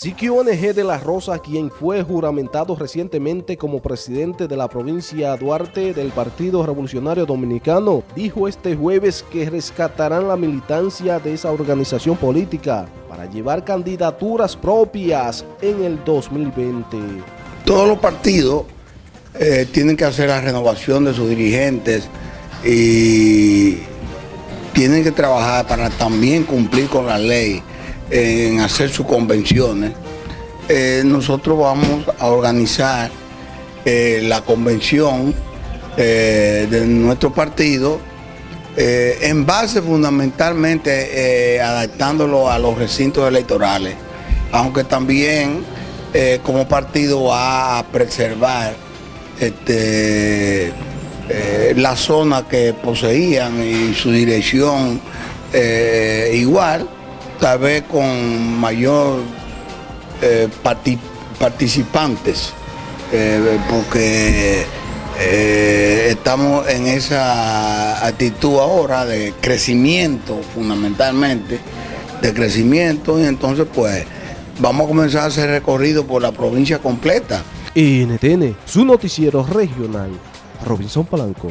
Siquio NG de la Rosa, quien fue juramentado recientemente como presidente de la provincia Duarte del Partido Revolucionario Dominicano, dijo este jueves que rescatarán la militancia de esa organización política para llevar candidaturas propias en el 2020. Todos los partidos eh, tienen que hacer la renovación de sus dirigentes y tienen que trabajar para también cumplir con la ley en hacer sus convenciones, eh, nosotros vamos a organizar eh, la convención eh, de nuestro partido en base fundamentalmente adaptándolo a los recintos electorales, aunque también como partido a preservar este, la zona que poseían y su dirección igual tal vez con mayor eh, participantes, eh, porque eh, estamos en esa actitud ahora de crecimiento fundamentalmente, de crecimiento y entonces pues vamos a comenzar a hacer recorrido por la provincia completa. NTN, su noticiero regional, Robinson Palanco.